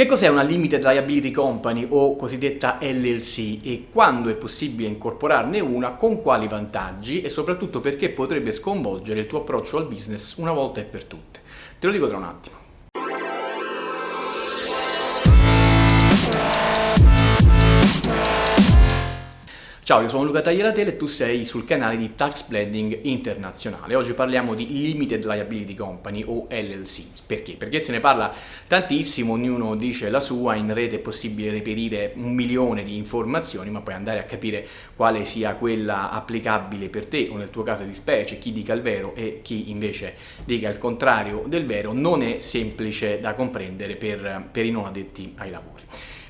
Che cos'è una Limited Liability Company o cosiddetta LLC e quando è possibile incorporarne una, con quali vantaggi e soprattutto perché potrebbe sconvolgere il tuo approccio al business una volta e per tutte? Te lo dico tra un attimo. Ciao, io sono Luca Tagliatelle e tu sei sul canale di Tax Blending Internazionale. Oggi parliamo di Limited Liability Company o LLC. Perché? Perché se ne parla tantissimo, ognuno dice la sua, in rete è possibile reperire un milione di informazioni, ma poi andare a capire quale sia quella applicabile per te o nel tuo caso di specie, chi dica il vero e chi invece dica il contrario del vero, non è semplice da comprendere per, per i non addetti ai lavori.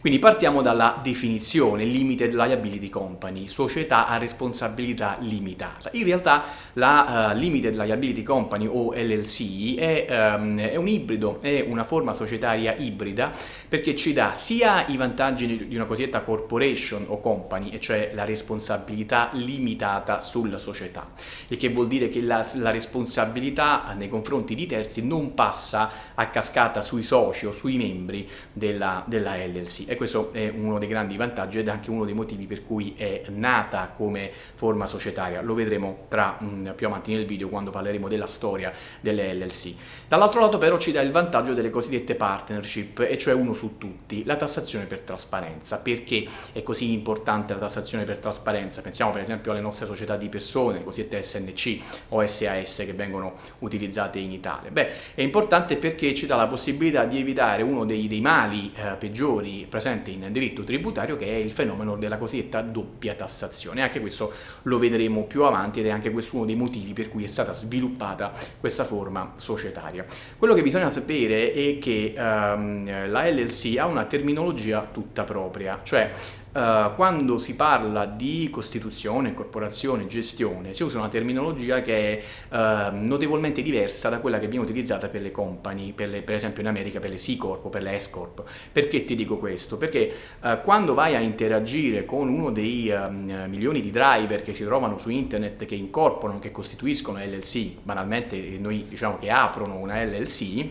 Quindi partiamo dalla definizione Limited Liability Company, società a responsabilità limitata. In realtà la uh, Limited Liability Company o LLC è, um, è, un ibrido, è una forma societaria ibrida perché ci dà sia i vantaggi di una cosiddetta corporation o company, e cioè la responsabilità limitata sulla società, il che vuol dire che la, la responsabilità nei confronti di terzi non passa a cascata sui soci o sui membri della, della LLC e questo è uno dei grandi vantaggi ed anche uno dei motivi per cui è nata come forma societaria, lo vedremo tra, mh, mm, più avanti nel video quando parleremo della storia delle LLC. Dall'altro lato però ci dà il vantaggio delle cosiddette partnership, e cioè uno su tutti, la tassazione per trasparenza. Perché è così importante la tassazione per trasparenza? Pensiamo per esempio alle nostre società di persone, le cosiddette SNC o SAS che vengono utilizzate in Italia. Beh, è importante perché ci dà la possibilità di evitare uno dei, dei mali eh, peggiori presenti in diritto tributario che è il fenomeno della cosiddetta doppia tassazione. Anche questo lo vedremo più avanti ed è anche questo uno dei motivi per cui è stata sviluppata questa forma societaria. Quello che bisogna sapere è che um, la LLC ha una terminologia tutta propria, cioè Uh, quando si parla di costituzione, corporazione, gestione, si usa una terminologia che è uh, notevolmente diversa da quella che viene utilizzata per le company, per, le, per esempio in America per le C-Corp o per le S-Corp. Perché ti dico questo? Perché uh, quando vai a interagire con uno dei ehm, milioni di driver che si trovano su internet, che incorporano, che costituiscono LLC, banalmente noi diciamo che aprono una LLC,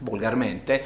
volgarmente,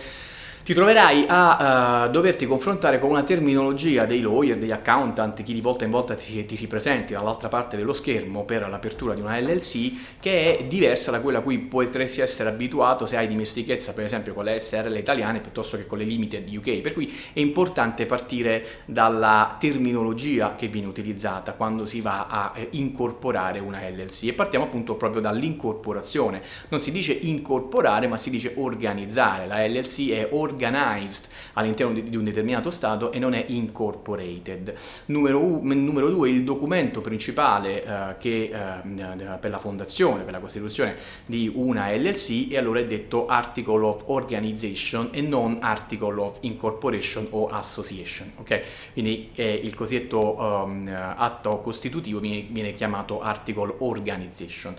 ti troverai a uh, doverti confrontare con una terminologia dei lawyer, degli accountant, chi di volta in volta ti, ti si presenti dall'altra parte dello schermo per l'apertura di una LLC, che è diversa da quella a cui potresti essere abituato se hai dimestichezza per esempio con le SRL italiane piuttosto che con le limited UK, per cui è importante partire dalla terminologia che viene utilizzata quando si va a eh, incorporare una LLC e partiamo appunto proprio dall'incorporazione. Non si dice incorporare ma si dice organizzare, la LLC è organizzare organized all'interno di, un determinato stato e non è incorporated. Numero, numero due, il documento principale eh, che, eh, per la fondazione, per la costituzione di una LLC e allora è detto Article of Organization e non Article of Incorporation o Association. Okay? Quindi eh, il cosiddetto um, atto costitutivo viene, viene chiamato Article Organization.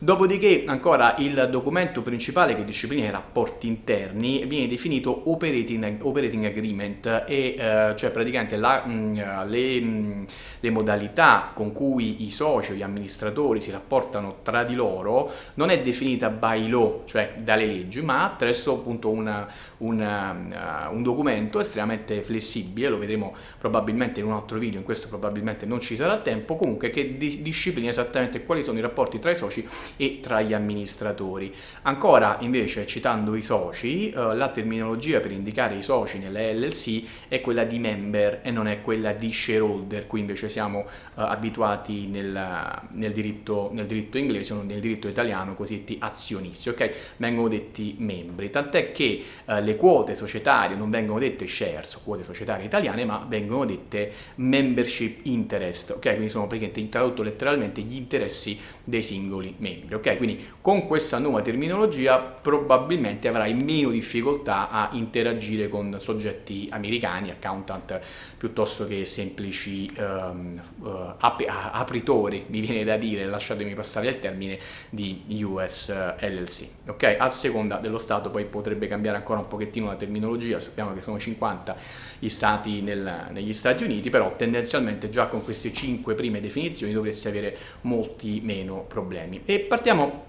Dopodiché ancora il documento principale che disciplina i rapporti interni viene definito operating, operating agreement e eh, cioè praticamente la, mh, mm, le, mh, mm, le, modalità con cui i soci o gli amministratori si rapportano tra di loro non è definita by law, cioè dalle leggi, ma attraverso appunto una, una, uh, un documento estremamente flessibile, lo vedremo probabilmente in un altro video, in questo probabilmente non ci sarà tempo, comunque che di, disciplina esattamente quali sono i rapporti tra i soci e tra gli amministratori. Ancora invece citando i soci, uh, la terminologia terminologia per indicare i soci nelle LLC è quella di member e non è quella di shareholder, qui invece siamo uh, abituati nel, nel, diritto, nel, diritto, inglese o nel diritto italiano cosiddetti azionisti, ok? Vengono detti membri, tant'è che uh, le quote societarie non vengono dette shares, quote societarie italiane, ma vengono dette membership interest, ok? Quindi sono praticamente tradotto letteralmente gli interessi dei singoli membri, ok? Quindi con questa nuova terminologia probabilmente avrai meno difficoltà a interagire con soggetti americani, accountant, piuttosto che semplici um, uh, ap apritori, mi viene da dire, lasciatemi passare il termine, di US LLC. Ok? A seconda dello Stato poi potrebbe cambiare ancora un pochettino la terminologia, sappiamo che sono 50 gli Stati nel, negli Stati Uniti, però tendenzialmente già con queste 5 prime definizioni dovresti avere molti meno problemi. E partiamo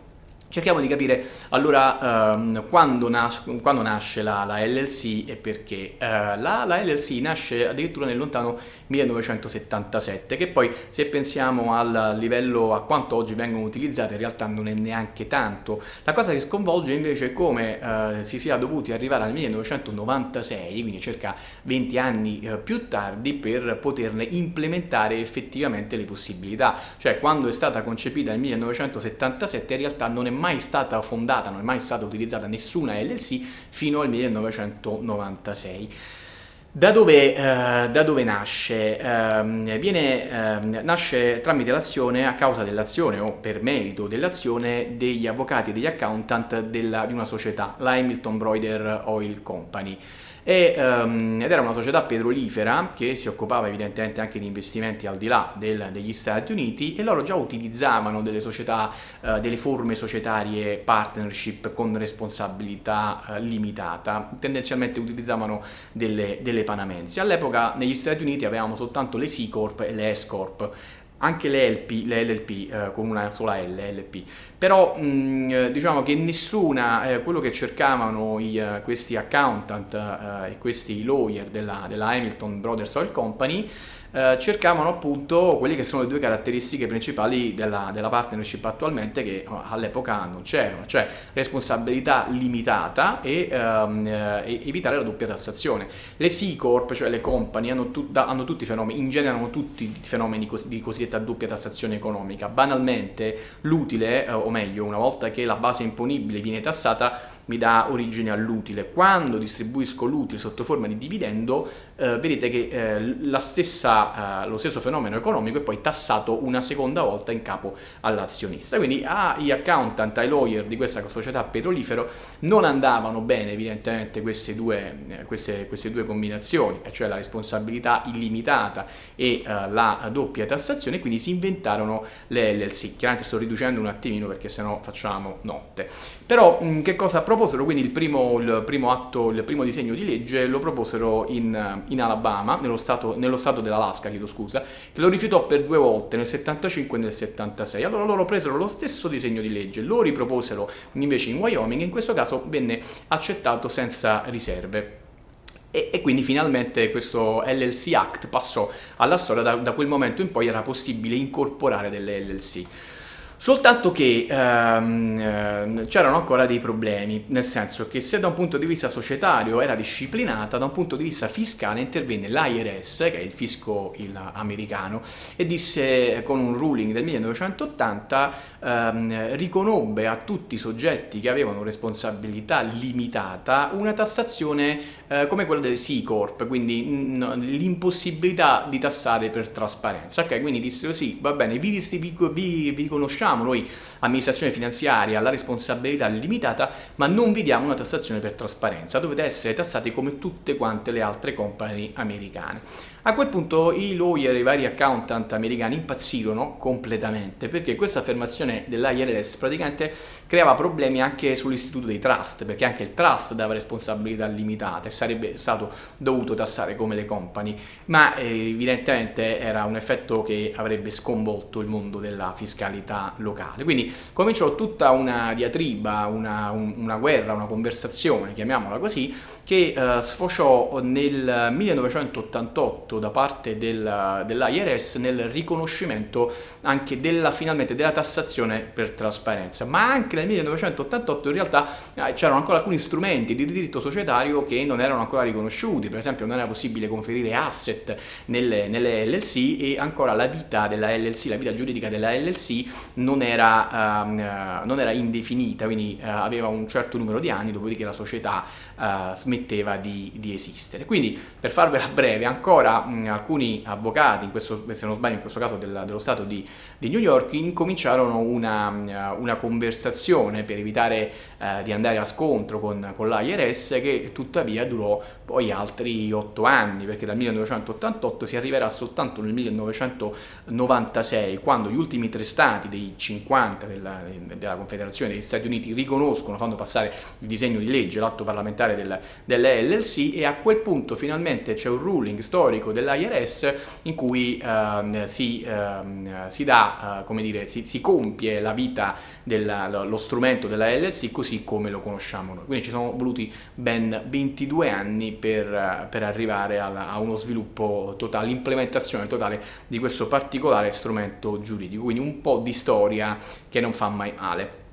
Cerchiamo di capire allora um, quando, nas quando, nasce la, la, LLC e perché. Uh, la, la, LLC nasce addirittura nel lontano 1977, che poi se pensiamo al livello a quanto oggi vengono utilizzate in realtà non è neanche tanto. La cosa che sconvolge invece è come uh, si sia dovuti arrivare al 1996, quindi circa 20 anni uh, più tardi, per poterne implementare effettivamente le possibilità. Cioè quando è stata concepita nel 1977 in realtà non è mai stata fondata, non è mai stata utilizzata nessuna LLC fino al 1996. Da dove, eh, da dove nasce? Eh, viene, eh, nasce tramite l'azione, a causa dell'azione o per merito dell'azione degli avvocati e degli accountant della, di una società, la Hamilton Broider Oil Company e, um, ed era una società petrolifera che si occupava evidentemente anche di investimenti al di là del, degli Stati Uniti e loro già utilizzavano delle società, uh, delle forme societarie partnership con responsabilità uh, limitata, tendenzialmente utilizzavano delle, delle panamensi. All'epoca negli Stati Uniti avevamo soltanto le C Corp e le S Corp, anche le LP, le LLP eh, con una sola L, LP. Però mh, mm, diciamo che nessuna, eh, quello che cercavano i, uh, questi accountant uh, e questi lawyer della, della Hamilton Brothers Oil Company eh, cercavano appunto quelle che sono le due caratteristiche principali della, della partnership attualmente che oh, all'epoca non c'erano, cioè responsabilità limitata e, um, e, evitare la doppia tassazione. Le C Corp, cioè le company, hanno, tu, da, hanno tutti fenomeni, in genere hanno tutti fenomeni cos di cosiddetta doppia tassazione economica. Banalmente l'utile, eh, o meglio, una volta che la base imponibile viene tassata, mi dà origine all'utile. Quando distribuisco l'utile sotto forma di dividendo, eh, vedete che eh, stessa, eh, lo stesso fenomeno economico è poi tassato una seconda volta in capo all'azionista. Quindi agli accountant, ai lawyer di questa società petrolifero non andavano bene evidentemente queste due, eh, queste, queste due combinazioni, cioè la responsabilità illimitata e eh, la doppia tassazione, quindi si inventarono le LLC. Chiaramente sto riducendo un attimino perché sennò facciamo notte. Però mh, che cosa propongo? Proposero quindi il primo, il primo, atto, il primo disegno di legge, lo proposero in, in Alabama, nello stato, nello stato dell'Alaska, chiedo scusa, che lo rifiutò per due volte, nel 75 e nel 76. Allora loro presero lo stesso disegno di legge, lo riproposero invece in Wyoming, in questo caso venne accettato senza riserve. E, e, quindi finalmente questo LLC Act passò alla storia, da, da quel momento in poi era possibile incorporare delle LLC. Soltanto che ehm, ehm, c'erano ancora dei problemi, nel senso che se da un punto di vista societario era disciplinata, da un punto di vista fiscale intervenne l'IRS, che è il fisco il americano, e disse con un ruling del 1980 ehm, riconobbe a tutti i soggetti che avevano responsabilità limitata una tassazione eh, come quella delle C Corp, quindi l'impossibilità di tassare per trasparenza. Ok, quindi dissero sì, va bene, vi, vi, vi conosciamo riconosciamo noi amministrazione finanziaria la responsabilità limitata, ma non vi diamo una tassazione per trasparenza, dovete essere tassati come tutte quante le altre company americane. A quel punto i lawyer e i vari accountant americani impazzirono completamente perché questa affermazione dell'IRS praticamente creava problemi anche sull'istituto dei trust, perché anche il trust dava responsabilità limitate e sarebbe stato dovuto tassare come le company, ma eh, evidentemente era un effetto che avrebbe sconvolto il mondo della fiscalità locale. Quindi cominciò tutta una diatriba, una, un, una guerra, una conversazione, chiamiamola così, che uh, sfociò nel 1988 da parte del, dell'IRS nel riconoscimento anche della, finalmente della tassazione per trasparenza, ma anche nel 1988 in realtà eh, c'erano ancora alcuni strumenti di diritto societario che non erano ancora riconosciuti, per esempio non era possibile conferire asset nelle, nelle LLC e ancora la vita della LLC, la vita giuridica della LLC non era, uh, non era indefinita, quindi uh, aveva un certo numero di anni, dopodiché la società smetteva smetteva di, di, esistere. Quindi, per farvela breve, ancora mh, alcuni avvocati, questo, se non sbaglio in questo caso del, dello Stato di, di, New York, incominciarono una, una conversazione per evitare uh, di andare a scontro con, con l'IRS che tuttavia durò poi altri otto anni, perché dal 1988 si arriverà soltanto nel 1996, quando gli ultimi tre stati dei 50 della, della Confederazione degli Stati Uniti riconoscono, fanno passare il disegno di legge, l'atto parlamentare del, delle LLC e a quel punto finalmente c'è un ruling storico dell'IRS in cui ehm, si, ehm, si, dà, eh, come dire, si, si compie la vita dello strumento della LLC così come lo conosciamo noi. Quindi ci sono voluti ben 22 anni per, per arrivare a, a uno sviluppo totale, l'implementazione totale di questo particolare strumento giuridico, quindi un po' di storia che non fa mai male.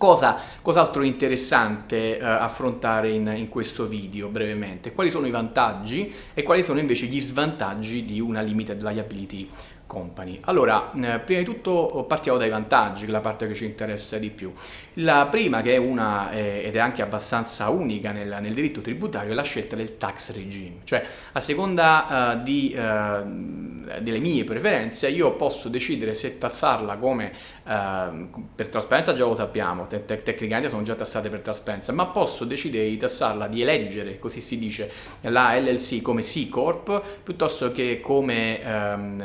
Cosa, cos'altro interessante eh, affrontare in, in, questo video brevemente? Quali sono i vantaggi e quali sono invece gli svantaggi di una limited liability company. Allora, eh, prima di tutto partiamo dai vantaggi, la parte che ci interessa di più. La prima, che è una, eh, ed è anche abbastanza unica nel, nel, diritto tributario, è la scelta del tax regime. Cioè, a seconda uh, di, uh, delle mie preferenze, io posso decidere se tassarla come, uh, per trasparenza già lo sappiamo, te te tecnicamente sono già tassate per trasparenza, ma posso decidere di tassarla, di eleggere, così si dice, la LLC come C Corp, piuttosto che come um,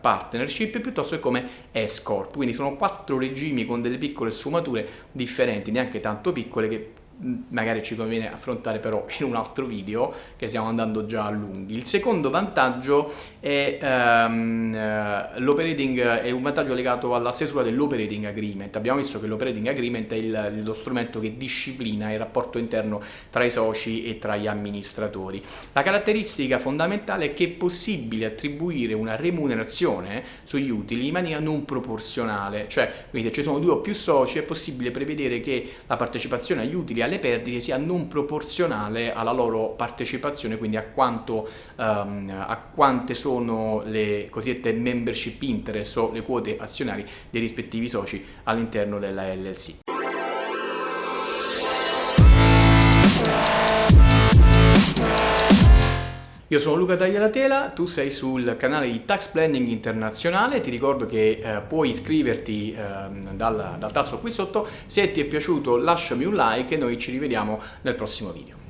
partnership piuttosto che come S-Corp. Quindi sono quattro regimi con delle piccole sfumature differenti, neanche tanto piccole, che magari ci conviene affrontare però in un altro video che stiamo andando già a lunghi. Il secondo vantaggio è um, l'operating è un vantaggio legato alla stesura dell'operating agreement. Abbiamo visto che l'operating agreement è il, lo strumento che disciplina il rapporto interno tra i soci e tra gli amministratori. La caratteristica fondamentale è che è possibile attribuire una remunerazione sugli utili in maniera non proporzionale, cioè quindi se ci sono due o più soci è possibile prevedere che la partecipazione agli utili alle perdite sia non proporzionale alla loro partecipazione, quindi a, quanto, um, a quante sono le cosiddette membership interest o le quote azionarie dei rispettivi soci all'interno della LLC. Io sono Luca Taglialatela, tu sei sul canale di Tax Planning Internazionale, ti ricordo che eh, puoi iscriverti eh, dal, dal tasto qui sotto, se ti è piaciuto lasciami un like e noi ci rivediamo nel prossimo video.